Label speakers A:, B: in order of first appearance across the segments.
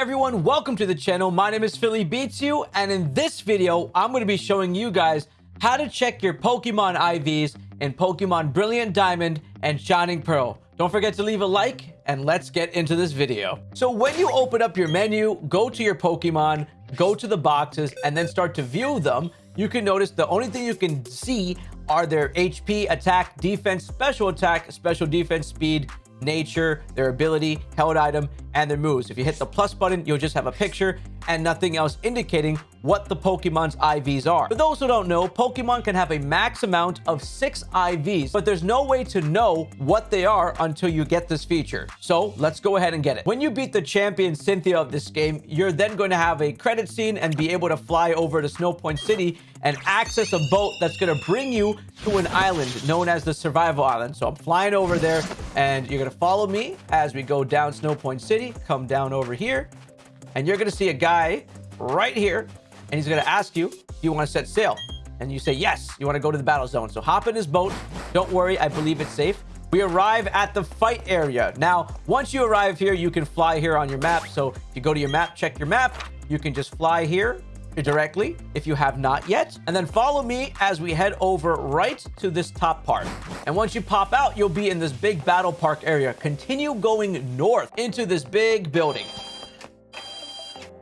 A: everyone, welcome to the channel. My name is Philly Beats You, and in this video, I'm going to be showing you guys how to check your Pokemon IVs in Pokemon Brilliant Diamond and Shining Pearl. Don't forget to leave a like, and let's get into this video. So when you open up your menu, go to your Pokemon, go to the boxes, and then start to view them, you can notice the only thing you can see are their HP, attack, defense, special attack, special defense, speed, nature, their ability, held item, and their moves. If you hit the plus button, you'll just have a picture and nothing else indicating what the Pokemon's IVs are. For those who don't know, Pokemon can have a max amount of six IVs, but there's no way to know what they are until you get this feature. So let's go ahead and get it. When you beat the champion Cynthia of this game, you're then going to have a credit scene and be able to fly over to Snowpoint City and access a boat that's going to bring you to an island known as the Survival Island. So I'm flying over there and you're going to follow me as we go down Snowpoint City, come down over here, and you're going to see a guy right here and he's going to ask you, do you want to set sail? And you say, yes, you want to go to the battle zone. So hop in his boat. Don't worry, I believe it's safe. We arrive at the fight area. Now, once you arrive here, you can fly here on your map. So if you go to your map, check your map, you can just fly here directly if you have not yet. And then follow me as we head over right to this top part. And once you pop out, you'll be in this big battle park area. Continue going north into this big building.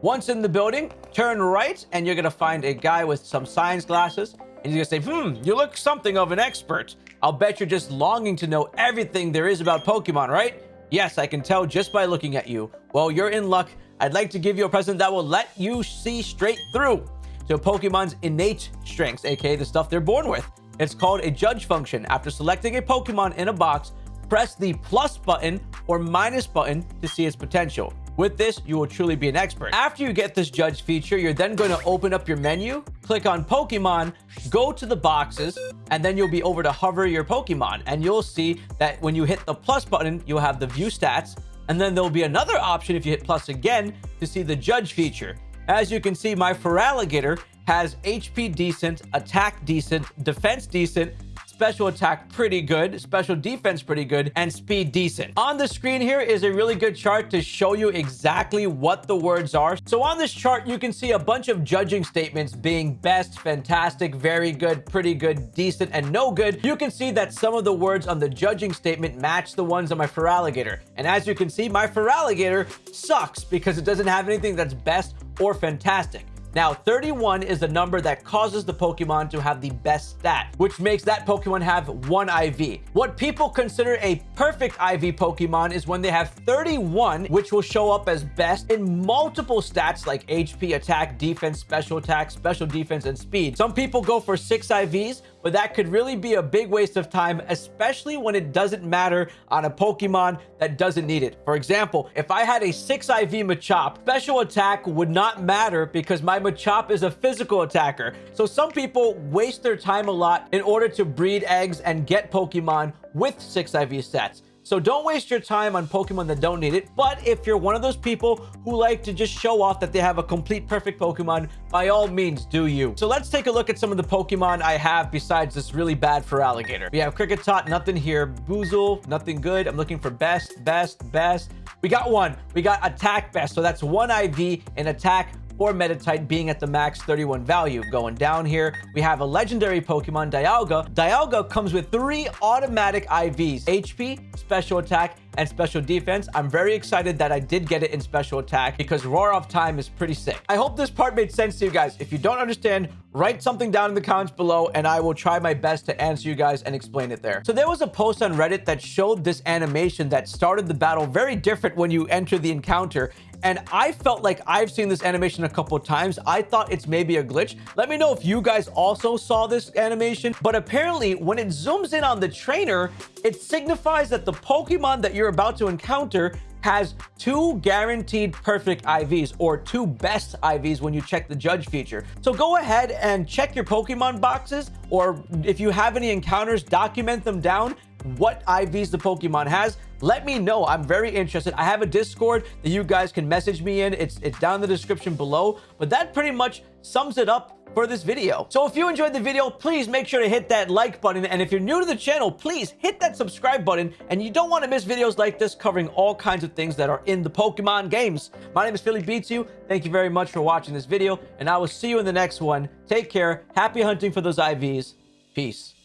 A: Once in the building, turn right and you're going to find a guy with some science glasses. And he's going to say, hmm, you look something of an expert. I'll bet you're just longing to know everything there is about Pokemon, right? Yes, I can tell just by looking at you. Well, you're in luck. I'd like to give you a present that will let you see straight through to Pokemon's innate strengths, aka the stuff they're born with. It's called a judge function. After selecting a Pokemon in a box, press the plus button or minus button to see its potential. With this, you will truly be an expert. After you get this judge feature, you're then going to open up your menu, click on Pokemon, go to the boxes, and then you'll be over to hover your Pokemon. And you'll see that when you hit the plus button, you'll have the view stats. And then there'll be another option if you hit plus again to see the judge feature. As you can see, my Feraligatr has HP decent, attack decent, defense decent, special attack pretty good, special defense pretty good, and speed decent. On the screen here is a really good chart to show you exactly what the words are. So on this chart, you can see a bunch of judging statements being best, fantastic, very good, pretty good, decent, and no good. You can see that some of the words on the judging statement match the ones on my Feraligatr. And as you can see, my Feraligatr sucks because it doesn't have anything that's best or fantastic. Now, 31 is the number that causes the Pokemon to have the best stat, which makes that Pokemon have one IV. What people consider a perfect IV Pokemon is when they have 31, which will show up as best in multiple stats like HP, attack, defense, special attack, special defense, and speed. Some people go for six IVs, but that could really be a big waste of time, especially when it doesn't matter on a Pokemon that doesn't need it. For example, if I had a 6 IV Machop, special attack would not matter because my Machop is a physical attacker. So some people waste their time a lot in order to breed eggs and get Pokemon with 6 IV sets. So don't waste your time on Pokemon that don't need it. But if you're one of those people who like to just show off that they have a complete perfect Pokemon, by all means, do you. So let's take a look at some of the Pokemon I have besides this really bad Feraligatr. We have Kricketot, nothing here. Buizel, nothing good. I'm looking for best, best, best. We got one. We got attack best. So that's one IV in attack or Meditite being at the max 31 value. Going down here, we have a legendary Pokemon, Dialga. Dialga comes with three automatic IVs, HP, Special Attack, and Special Defense. I'm very excited that I did get it in Special Attack because Roar of Time is pretty sick. I hope this part made sense to you guys. If you don't understand, write something down in the comments below and I will try my best to answer you guys and explain it there. So there was a post on Reddit that showed this animation that started the battle very different when you enter the encounter and I felt like I've seen this animation a couple times. I thought it's maybe a glitch. Let me know if you guys also saw this animation. But apparently, when it zooms in on the trainer, it signifies that the Pokemon that you're about to encounter has two guaranteed perfect IVs or two best IVs when you check the judge feature. So go ahead and check your Pokemon boxes or if you have any encounters, document them down what IVs the Pokemon has. Let me know. I'm very interested. I have a Discord that you guys can message me in. It's, it's down in the description below. But that pretty much sums it up for this video. So if you enjoyed the video, please make sure to hit that like button. And if you're new to the channel, please hit that subscribe button. And you don't want to miss videos like this covering all kinds of things that are in the Pokemon games. My name is Philly Beats You. Thank you very much for watching this video. And I will see you in the next one. Take care. Happy hunting for those IVs. Peace.